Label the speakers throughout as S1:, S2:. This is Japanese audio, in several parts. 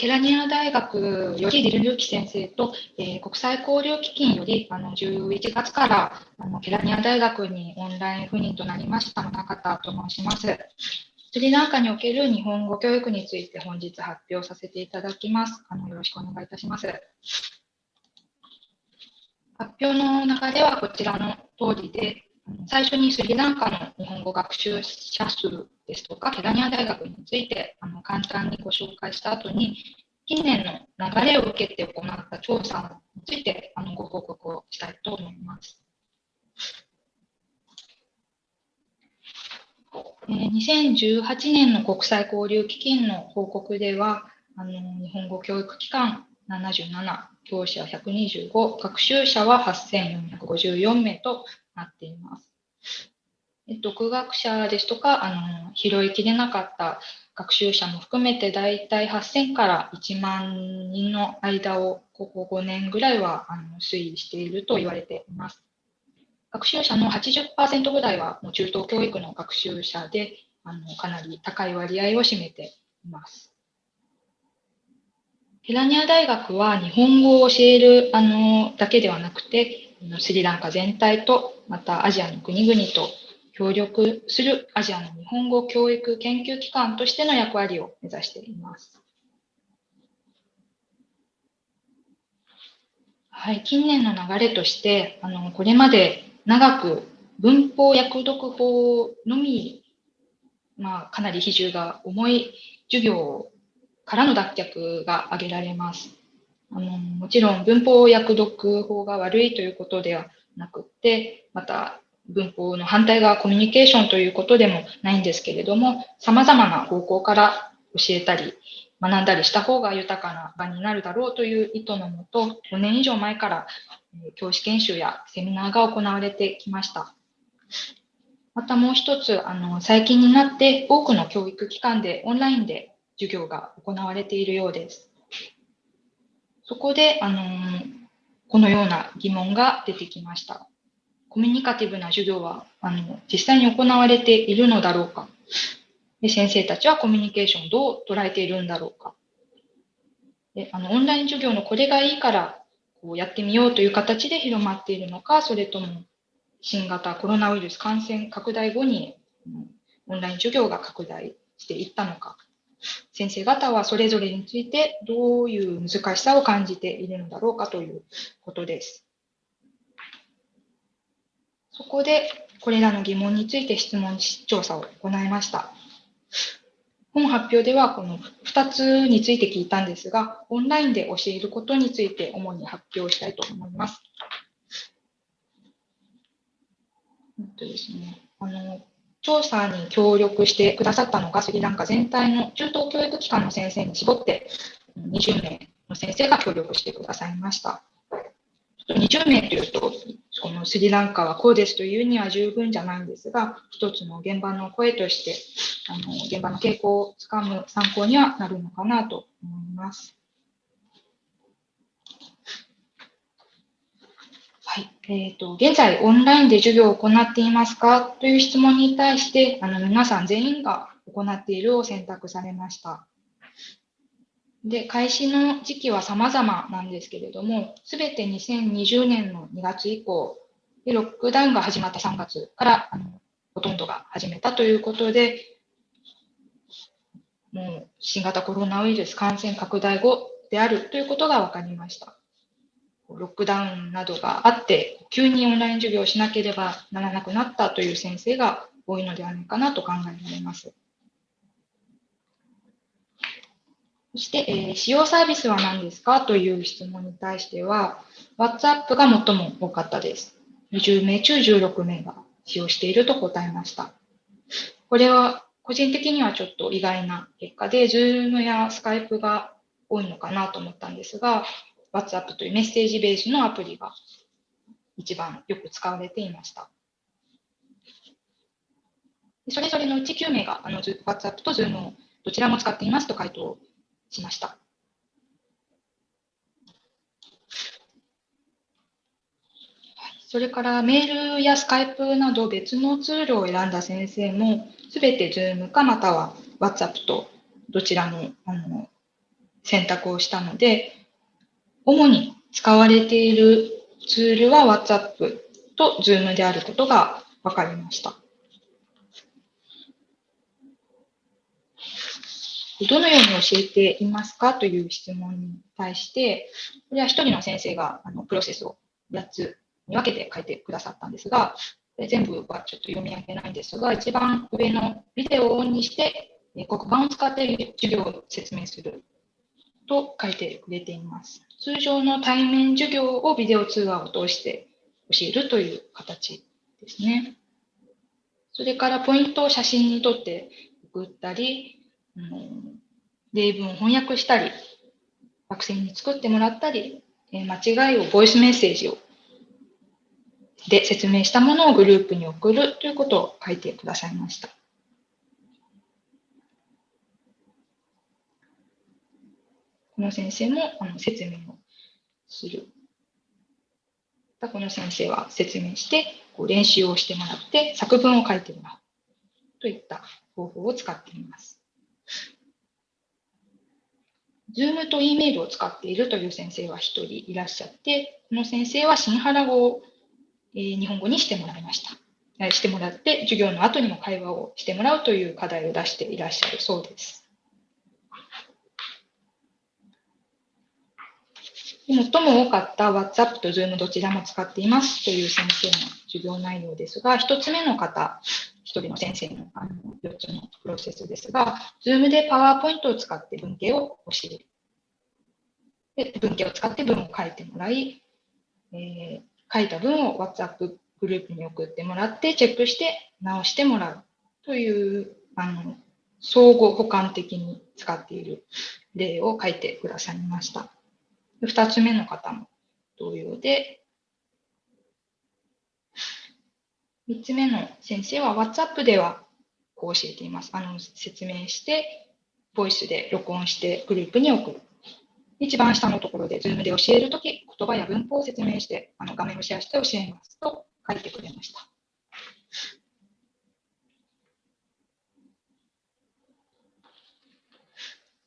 S1: ケラニア大学よりリル・ルーキ先生と、えー、国際交流基金よりあの11月からあのケラニア大学にオンライン赴任となりました中方と申します。スリランカにおける日本語教育について本日発表させていただきます。あのよろしくお願いいたします。発表の中ではこちらの通りで、最初にスリランカの日本語学習者数ですとか、ケラニア大学についてあの簡単にご紹介した後に、近年の流れを受けて行った調査についてあのご報告をしたいと思います。2018年の国際交流基金の報告では、あの日本語教育機関77、教師は125、学習者は8454名となっています。独学者ですとか、あの拾いきれなかった学習者も含めて大体8000から1万人の間をここ5年ぐらいはあの推移していると言われています。学習者の80%ぐらいはもう中等教育の学習者であのかなり高い割合を占めています。ヘラニア大学は日本語を教えるあのだけではなくて、スリランカ全体とまたアジアの国々と協力するアジアの日本語教育研究機関としての役割を目指しています。はい、近年の流れとして、あのこれまで長く文法訳読法のみ、まあ、かなり比重が重い授業からの脱却が挙げられます。あのもちろん文法訳読法が悪いということではなくて、また文法の反対側コミュニケーションということでもないんですけれども、様々な方向から教えたり、学んだりした方が豊かな場になるだろうという意図のもと、5年以上前から教師研修やセミナーが行われてきました。またもう一つ、あの最近になって多くの教育機関でオンラインで授業が行われているようです。そこで、あのこのような疑問が出てきました。コミュニカティブな授業はあの実際に行われているのだろうか。で先生たちはコミュニケーションをどう捉えているんだろうか。であのオンライン授業のこれがいいからこうやってみようという形で広まっているのかそれとも新型コロナウイルス感染拡大後にオンライン授業が拡大していったのか。先生方はそれぞれについてどういう難しさを感じているのだろうかということです。そこで、これらの疑問について質問調査を行いました。本発表ではこの2つについて聞いたんですが、オンラインで教えることについて主に発表したいと思います。えっとですね、あの調査に協力してくださったのがスリランカ全体の中等教育機関の先生に絞って20名の先生が協力してくださいました。20名というと、このスリランカはこうですというには十分じゃないんですが、一つの現場の声として、あの現場の傾向をつかむ参考にはなるのかなと思います。はい。えーと、現在、オンラインで授業を行っていますか？という質問に対して、あの皆さん全員が行っているを選択されました。で、開始の時期は様々なんですけれども、すべて2020年の2月以降、でロックダウンが始まった3月からあのほとんどが始めたということで、もう新型コロナウイルス感染拡大後であるということが分かりました。ロックダウンなどがあって、急にオンライン授業をしなければならなくなったという先生が多いのではないかなと考えられます。そして、えー、使用サービスは何ですかという質問に対しては、WhatsApp が最も多かったです。20名中16名が使用していると答えました。これは個人的にはちょっと意外な結果で、Zoom や Skype が多いのかなと思ったんですが、WhatsApp というメッセージベースのアプリが一番よく使われていました。それぞれのうち9名があの WhatsApp と Zoom をどちらも使っていますと回答しました。それからメールやスカイプなど別のツールを選んだ先生も、すべて Zoom かまたは WhatsApp とどちらもあの選択をしたので、主に使われているツールは WhatsApp と Zoom であることが分かりました。どのように教えていますかという質問に対して、これは一人の先生があのプロセスを8つに分けて書いてくださったんですが、全部はちょっと読み上げないんですが、一番上のビデオをオンにして、黒板を使って授業を説明すると書いてくれています。通常の対面授業をビデオ通話を通して教えるという形ですね。それからポイントを写真に撮って送ったり、うん、例文を翻訳したり、学生に作ってもらったり、間違いをボイスメッセージをで説明したものをグループに送るということを書いてくださいました。の先生もあの説明をする。この先生は説明してこう練習をしてもらって作文を書いてもらうといった方法を使っています。Zoom と E メールを使っているという先生は1人いらっしゃって、この先生は新原語を、え日本語にしてもらいました。してもらって、授業の後にも会話をしてもらうという課題を出していらっしゃるそうです。最も多かった WhatsApp と Zoom どちらも使っていますという先生の授業内容ですが、1つ目の方、1人の先生のあの4つのプロセスですが、Zoom で PowerPoint を使って文系を教える。で文系を使って文を書いてもらい、えー、書いた文を WhatsApp グループに送ってもらって、チェックして直してもらうという、あの相互補完的に使っている例を書いてくださいました。2つ目の方も同様で、3つ目の先生は WhatsApp ではこう教えています。あの説明して、ボイスで録音してグループに送る。一番下のところで Zoom で教えるとき、言葉や文法を説明してあの画面をシェアして教えますと書いてくれました。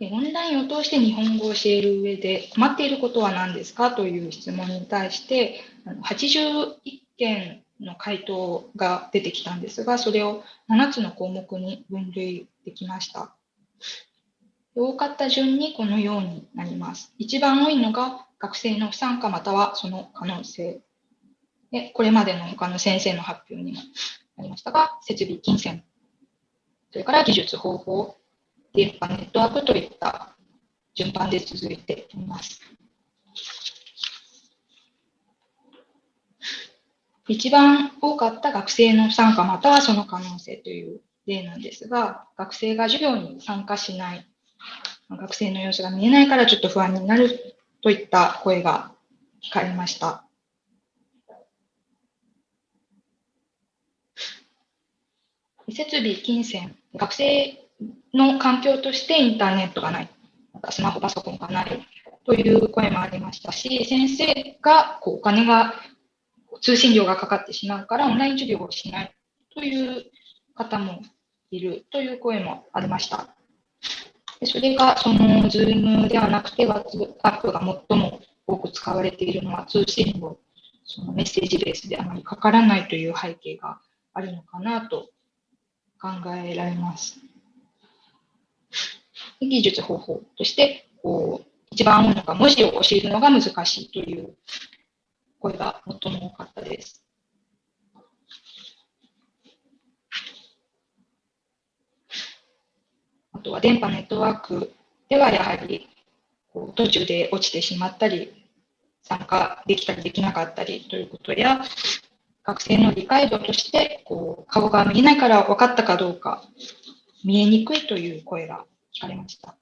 S1: オンラインを通して日本語を教える上で困っていることは何ですかという質問に対して81件の回答が出てきたんですが、それを7つの項目に分類できました。多かった順にこのようになります。一番多いのが学生の不参加またはその可能性。でこれまでの他の先生の発表にもありましたが、設備、金銭、それから技術、方法、電波、ネットワークといった順番で続いています。一番多かった学生の参加またはその可能性という例なんですが、学生が授業に参加しない、学生の様子が見えないからちょっと不安になるといった声が聞かれました。設備、金銭、学生の環境としてインターネットがない、またスマホ、パソコンがないという声もありましたし、先生がこうお金が、通信料がかかってしまうからオンライン授業をしないという方もいるという声もありました。でそれがその Zoom ではなくて WhatsApp が最も多く使われているのは通信料、そのメッセージベースであまりかからないという背景があるのかなと考えられます。技術方法として、こう、一番多いのが文字を教えるのが難しいという声が最も多かったです。あとは電波ネットワークではやはりこう途中で落ちてしまったり、参加できたりできなかったりということや、学生の理解度としてこう顔が見えないから分かったかどうか見えにくいという声が聞かれました。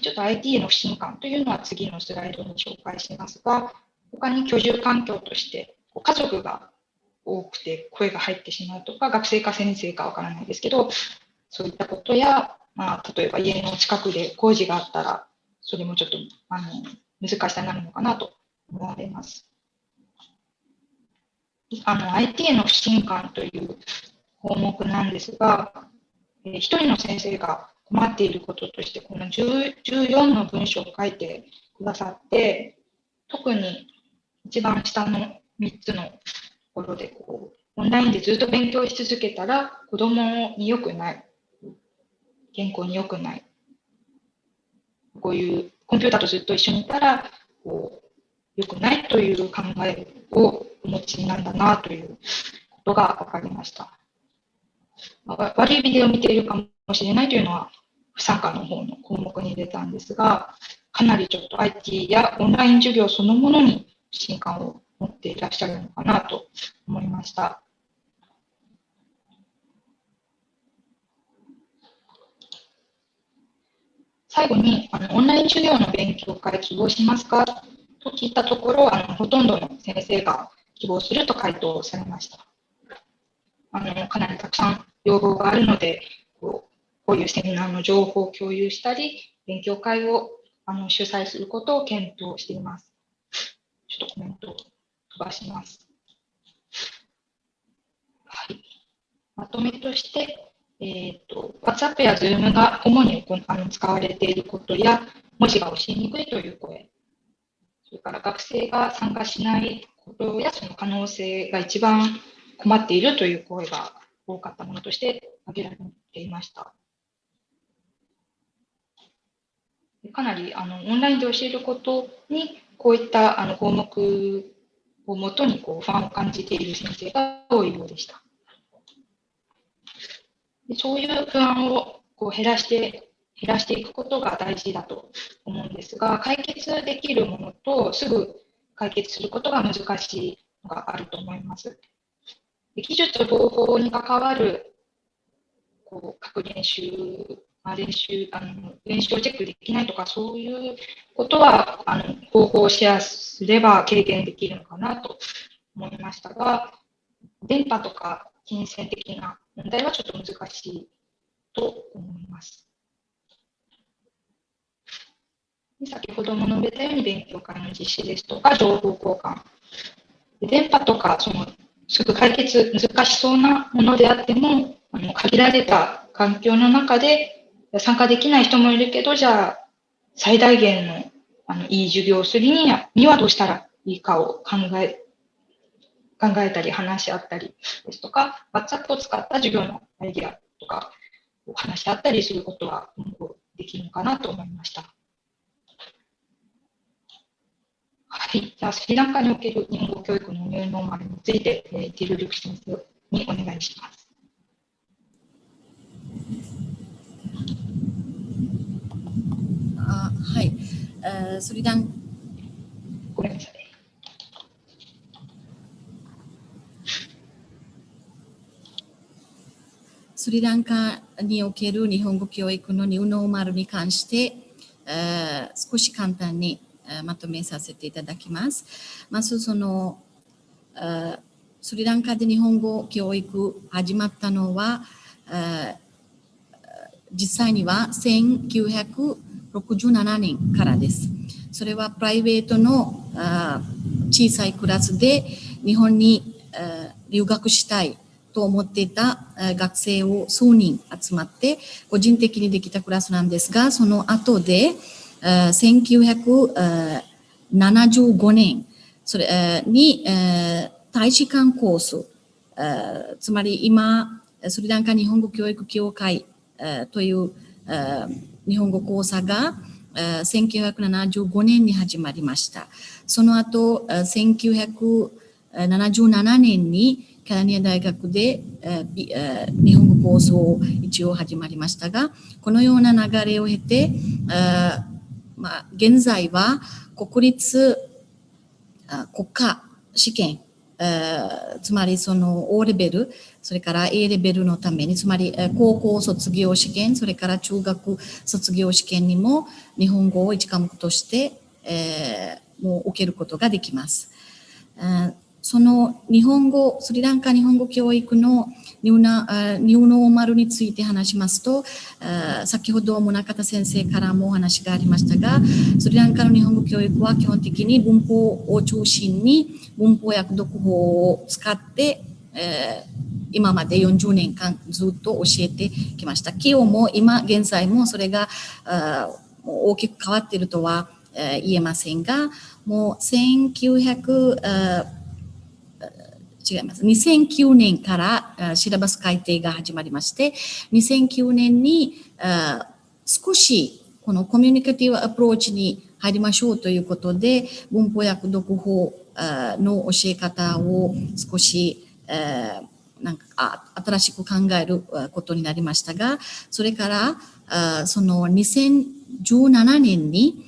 S1: ちょっと IT への不信感というのは次のスライドに紹介しますが、他に居住環境として家族が多くて声が入ってしまうとか、学生か先生かわからないですけど、そういったことや、まあ、例えば家の近くで工事があったら、それもちょっとあの難しさになるのかなと思われます。あの IT への不信感という項目なんですが、えー、一人の先生が困っていることとして、この14の文章を書いてくださって、特に一番下の3つのところでこう、オンラインでずっと勉強し続けたら子供に良くない。健康に良くない。こういうコンピューターとずっと一緒にいたら、こう、良くないという考えをお持ちなんだなということが分かりました。まあ、悪いビデオを見ているかもしれないというのは、不参加の方の項目に出たんですが、かなりちょっと IT やオンライン授業そのものに不信感を持っていらっしゃるのかなと思いました。最後にあの、オンライン授業の勉強会希望しますか？と聞いたところ、あのほとんどの先生が希望すると回答されました。あのかなりたくさん要望があるのでこう、こういうセミナーの情報を共有したり、勉強会をあの主催することを検討しています。ちょっとコメントを飛ばします。はい、まとめとして、えーと、WhatsApp や Zoom が主にあの使われていることや、文字が教えにくいという声、それから学生が参加しないことやその可能性が一番困っているという声が多かったものとして挙げられていました。かなりあのオンラインで教えることにこういったあの項目をもとにこう不安を感じている先生が多いようでした。でそういう不安をこう減らして減らしていくことが大事だと思うんですが、解決できるものとすぐ解決することが難しいのがあると思います。で技術方法に関わるこう各練習、まあ、練習あの、練習をチェックできないとか、そういうことはあの方法をシェアすれば軽減できるのかなと思いましたが、電波とか金銭的な問題はちょっと難しいと思います。先ほども述べたように勉強会の実施ですとか、情報交換。電波とか、その、すぐ解決難しそうなものであっても、あの限られた環境の中で参加できない人もいるけど、じゃあ、最大限のあのいい授業をするにはにはどうしたらいいかを考え、考えたり話し合ったりですとか、WhatsApp を使った授業のアイディアとかを話し合ったりすることはできるのかなと思いました。はい。じゃあ、スリランカにおける日本語教育のニューノーマルについて、えー、ティル・ルク先生にお願いします。
S2: あはい。uh, スリラン
S1: ごめんなさい。
S2: スリランカにおける日本語教育のニューノーマルに関して、uh, 少し簡単にまとめさせていただきます。まずそのスリランカで日本語教育始まったのは実際には1967年からです。それはプライベートの小さいクラスで日本に留学したいと思っていた学生を数人集まって個人的にできたクラスなんですが、その後で1975年それに大使館コース、つまり今、スリランカ日本語教育協会という日本語講座が1975年に始まりました。その後、1977年にキャラニア大学で日本語講座を一応始まりましたが、このような流れを経て、まあ、現在は国立国家試験、つまりその O レベル、それから A レベルのために、つまり高校卒業試験、それから中学卒業試験にも日本語を一科目として、えー、もう受けることができます。その日本語、スリランカ日本語教育のニューナニューノーマルについて話しますと、先ほど宗方先生からもお話がありましたが、スリランカの日本語教育は基本的に文法を中心に文法訳読法を使って、え今まで40年間ずっと教えてきました。企業も今現在もそれが大きく変わっているとは言えませんが、もう1900違います。2009年からシラバス改定が始まりまして、2009年に少しこのコミュニケティブアプローチに入りましょうということで、文法訳読法の教え方を少し、なんか新しく考えることになりましたが、それからその2017年に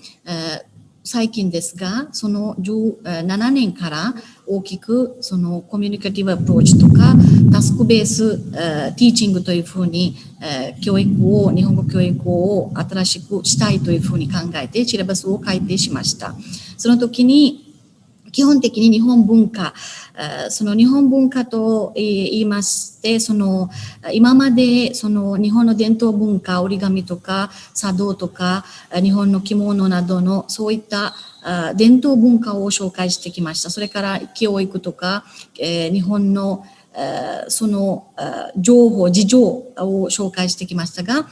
S2: 最近ですが、その17年から大きくそのコミュニケティブアプローチとかタスクベースティーチングというふうに教育を、日本語教育を新しくしたいというふうに考えてシラバスを改定しました。その時に基本的に日本文化、その日本文化と言いまして、その今までその日本の伝統文化、折り紙とか茶道とか日本の着物などのそういった伝統文化を紹介してきました。それから教育とか、日本のその情報、事情を紹介してきましたが、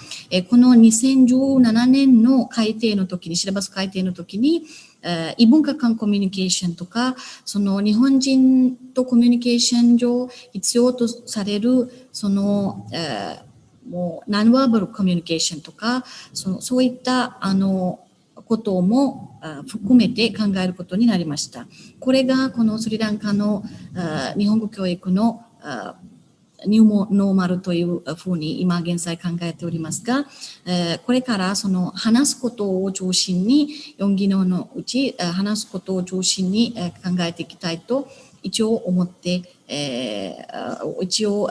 S2: この2017年の改定の時に、シラバス改定の時に、異文化間コミュニケーションとか、その日本人とコミュニケーション上必要とされる、その、もうナンワーバルコミュニケーションとか、そのそういったあのことも含めて考えることになりました。これがこのスリランカの日本語教育のニューモノーマルというふうに今現在考えておりますが、これからその話すことを中心に、4技能のうち話すことを中心に考えていきたいと一応思って、一応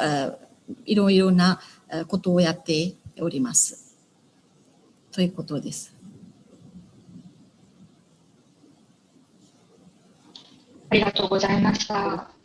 S2: いろいろなことをやっております。ということです。
S1: ありがとうございました。